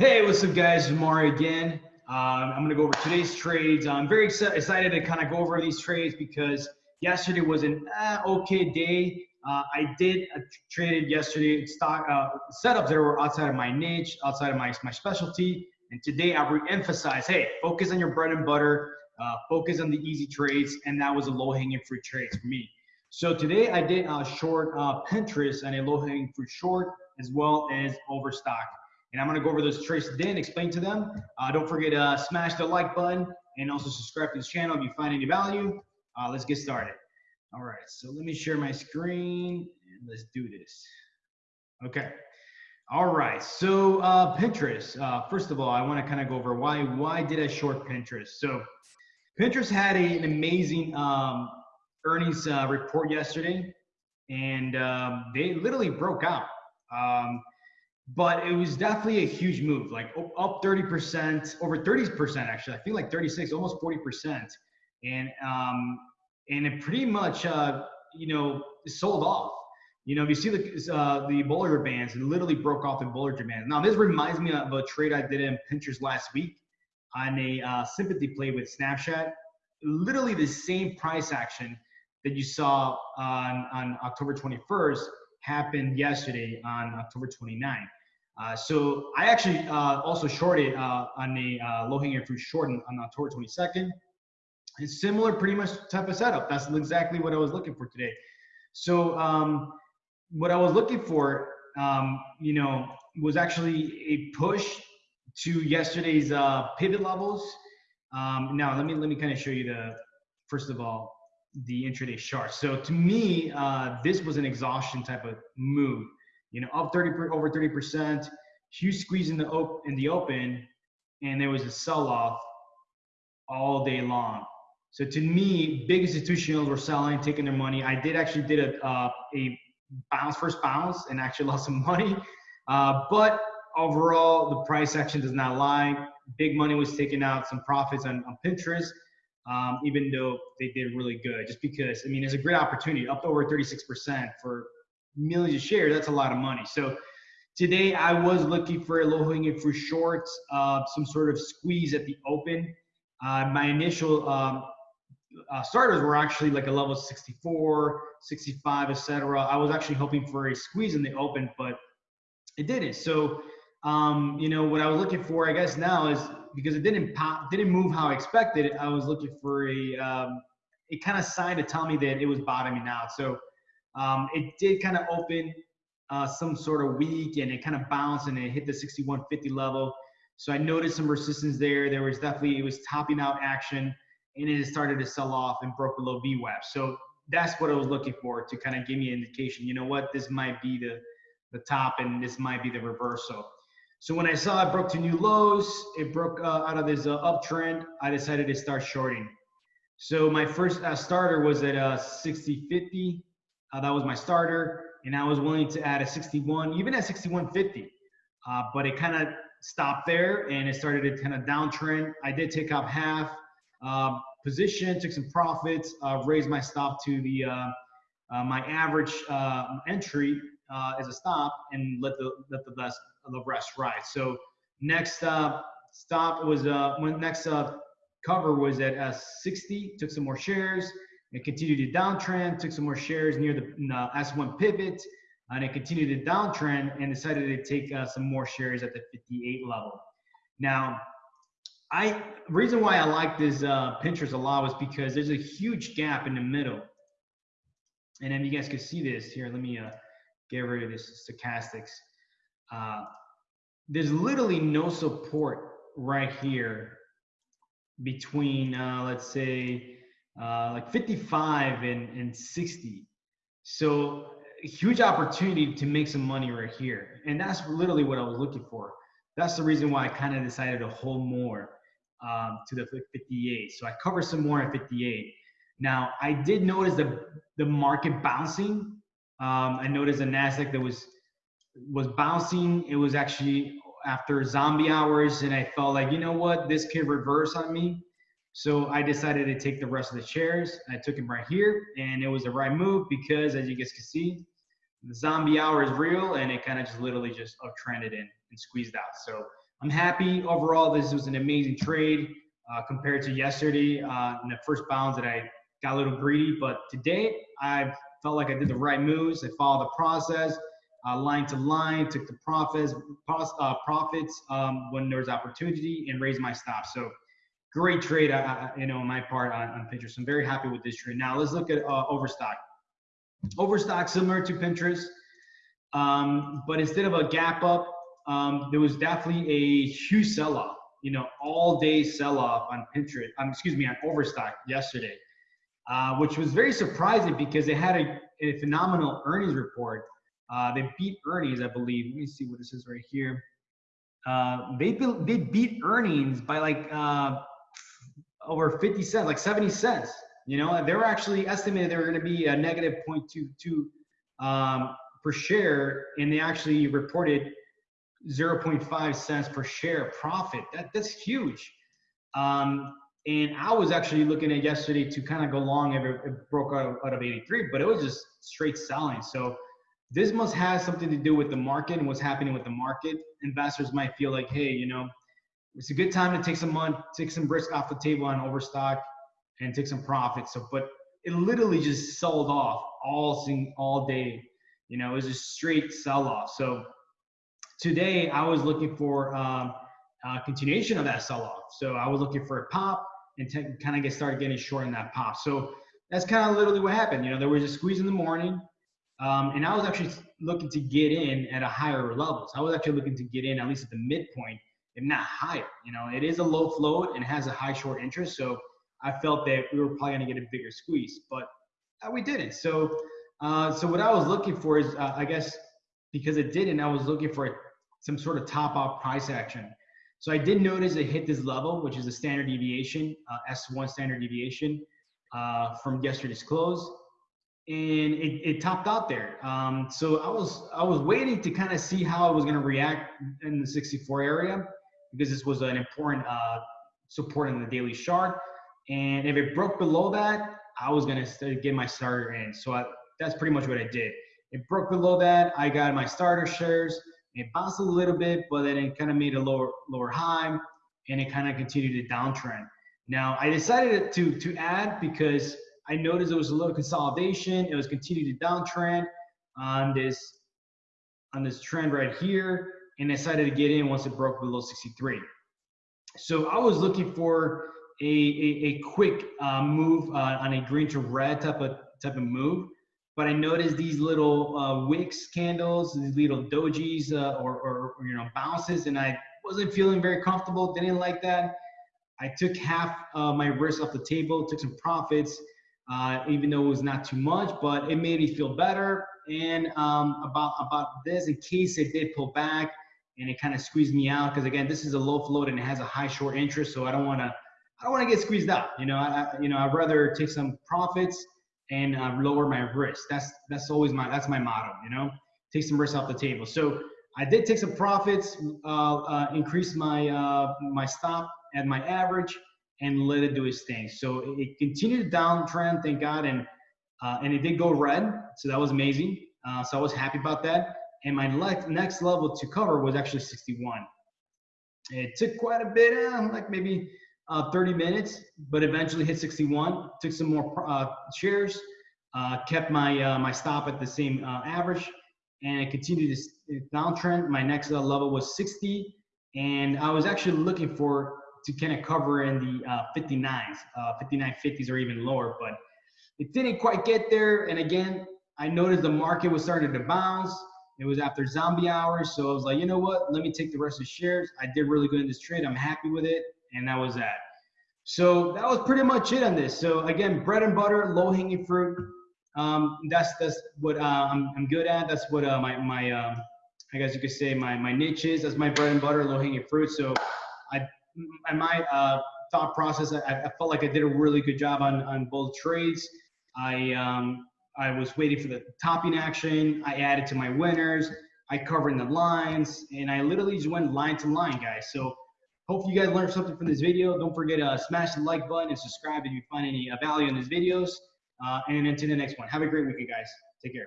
Hey, what's up, guys? It's Mari again. Um, I'm to go over today's trades. I'm very excited to kind of go over these trades because yesterday was an uh, okay day. Uh, I did uh, traded yesterday stock uh, setups that were outside of my niche, outside of my, my specialty. And today I re-emphasize, hey, focus on your bread and butter, uh, focus on the easy trades, and that was a low-hanging fruit trades for me. So today I did a short uh, Pinterest and a low-hanging fruit short, as well as overstock and I'm gonna go over those trades then, explain to them. Uh, don't forget to uh, smash the like button and also subscribe to this channel if you find any value. Uh, let's get started. All right, so let me share my screen and let's do this. Okay. All right, so uh, Pinterest. Uh, first of all, I want to kind of go over why why did I short Pinterest? So Pinterest had a, an amazing um, earnings uh, report yesterday, and um, they literally broke out. Um, but it was definitely a huge move, like up 30%, over 30% actually. I feel like 36, almost 40%. And um, and it pretty much uh, you know sold off. You know, if you see the uh, the Bollinger Bands, it literally broke off in Bollinger Bands. Now this reminds me of a trade I did in Pinterest last week on a uh, sympathy play with Snapchat. Literally the same price action that you saw on on October 21st happened yesterday on October 29th. Uh, so I actually uh, also shorted uh, on the uh, low-hanging fruit short on, October 22nd. It's similar, pretty much type of setup. That's exactly what I was looking for today. So um, what I was looking for, um, you know, was actually a push to yesterday's uh, pivot levels. Um, now let me let me kind of show you the first of all the intraday chart. So to me, this was an exhaustion type of move you know, up 30 over 30%, huge squeeze in the op- in the open, and there was a sell-off all day long. So to me, big institutionals were selling, taking their money. I did actually did a uh, a bounce first bounce and actually lost some money, uh, but overall the price action does not lie. Big money was taking out some profits on, on Pinterest. Um, even though they did really good, just because I mean, it's a great opportunity, up over 36% for millions of shares, that's a lot of money. So today I was looking for a low hanging fruit shorts, uh, some sort of squeeze at the open. Uh, my initial um, uh, starters were actually like a level 64, 65, etc. I was actually hoping for a squeeze in the open, but it didn't. So, um, you know, what I was looking for, I guess now is because it didn't pop, didn't move how I expected. I was looking for a, um, it kind of sign to tell me that it was bottoming out. So um, it did kind of open uh, some sort of week and it kind of bounced and it hit the 6150 level. So I noticed some resistance there. There was definitely, it was topping out action and it started to sell off and broke below VWAP. So that's what I was looking for to kind of give me an indication, you know what, this might be the, the top and this might be the reversal. So when I saw it broke to new lows, it broke uh, out of this uh, uptrend, I decided to start shorting. So my first uh, starter was at uh, 60.50 uh, that was my starter, and I was willing to add a 61, even at 61.50. Uh, but it kind of stopped there, and it started to kind of downtrend. I did take up half uh, position, took some profits, uh, raised my stop to the uh, uh, my average entry as a stop, and let the let the rest the rest ride. So next stop was uh, when next cover was at 60. Took some more shares it continued to downtrend, took some more shares near the uh, S1 pivot, and it continued to downtrend and decided to take uh, some more shares at the 58 level. Now, I reason why I like this uh, Pinterest a lot was because there's a huge gap in the middle. And then you guys can see this here. Let me uh, get rid of this stochastics. Uh, there's literally no support right here between, uh, let's say, uh, like 55 and, and 60. So huge opportunity to make some money right here. And that's literally what I was looking for. That's the reason why I kind of decided to hold more um, to the 58. So I covered some more at 58. Now I did notice the the market bouncing. Um, I noticed the Nasdaq that was was bouncing. It was actually after zombie hours, and I felt like you know what, this could reverse on me. So I decided to take the rest of the shares. I took them right here, and it was the right move because, as you guys can see, the zombie hour is real, and it kind of just literally just uptrended in and squeezed out. So I'm happy overall. This was an amazing trade uh, compared to yesterday uh, in the first bounds that I got a little greedy. But today, I felt like I did the right moves. I followed the process, uh, line to line, took the profits, uh, profits um, when there was opportunity, and raised my stop. So great trade, uh, you know, on my part on, on Pinterest. I'm very happy with this trade. Now let's look at uh, Overstock. Overstock similar to Pinterest, um, but instead of a gap up, um, there was definitely a huge sell-off. You know, all day sell-off on Pinterest. Um, excuse me, on Overstock yesterday, uh, which was very surprising because they had a, a phenomenal earnings report. Uh, they beat earnings, I believe. Let me see what this is right here. Uh, they they beat earnings by like uh, over 50 cents, like 70 cents. You know, they were actually estimated they were going to be a negative 0.22 um, per share, and they actually reported 0.5 cents per share profit. That that's huge. Um, and I was actually looking at yesterday to kind of go long if it, it broke out, out of 83, but it was just straight selling. So this must have something to do with the market and what's happening with the market. Investors might feel like, hey, you know, it's a good time to take some money, take some risk off the table on overstock and take some profits. So, but it literally just sold off all all day. You know, it was a straight sell off. So today I was looking for um, a continuation of that sell off. So I was looking for a pop and kind of get started getting short in that pop. So that's kind of literally what happened. You know, there was a squeeze in the morning. Um, and I was actually looking to get in at a higher levels. I was actually looking to get in at least at the midpoint, if not higher. You know, it is a low float and has a high short interest. So I felt that we were probably going to get a bigger squeeze, but uh, we didn't. So, uh, so what I was looking for is, uh, I guess, because it didn't, I was looking for some sort of top off price action. So I did notice it hit this level, which is a standard deviation, uh, S1 standard deviation uh, from yesterday's close, and it, it topped out there. Um, so I was I was waiting to kind of see how it was going to react in the 64 area because this was an important uh, support in the daily chart. And if it broke below that, I was gonna get my starter in. So I, that's pretty much what I did. It broke below that. I got my starter shares. It bounced a little bit, but then it kind of made a lower lower high, and it kind of continued to downtrend. Now I decided to to add because I noticed there was a little consolidation. It was continuing to downtrend on this on this trend right here, and decided to get in once it broke below 63. So I was looking for a, a, a quick uh, move uh, on a green to red type of type of move. But I noticed these little uh, wicks candles, these little dojis uh, or, or, you know bounces, and I wasn't feeling very comfortable. Didn't like that. I took half my risk off the table, took some profits, uh, even though it was not too much, but it made me feel better. And um, about about this, in case it did pull back and it kind of squeezed me out, because again, this is a low float and it has a high short interest, so I don't want to I don't want to get squeezed out. You know, I, you know, I'd rather take some profits and uh, lower my risk. That's that's always my that's my motto. You know, take some risk off the table. So I did take some profits, uh, uh, increase my uh, my stop at my average, and let it do its thing. So it continued to downtrend, thank God, and uh, and it did go red. So that was amazing. Uh, so I was happy about that. And my next level to cover was actually 61. It took quite a bit, like maybe uh, 30 minutes, but eventually hit 61. Took some more uh, shares, uh, kept my uh, my stop at the same uh, average, and it continued to downtrend. My next uh, level was 60, and I was actually looking for to kind of cover in the 59s, 5950s or even lower, but it didn't quite get there. And again, I noticed the market was starting to bounce. It was after zombie hours, so I was like, you know what? Let me take the rest of the shares. I did really good in this trade. I'm happy with it and that was that. So that was pretty much it on this. So again, bread and butter, low hanging fruit. Um, that's that's what uh, I'm, I'm good at. That's what uh, my my um, I guess you could say my my niche is. That's my bread and butter, low hanging fruit. So I in my uh, thought process, I, I, felt like I did a really good job on on both trades. I um, I was waiting for the topping action. I added to my winners. I covered the lines, and I literally just went line to line, guys. So Hope you guys learned something from this video. Don't forget to smash the like button and subscribe if you find any uh, value in these videos. Uh, and until the next one, have a great weekend, guys. Take care.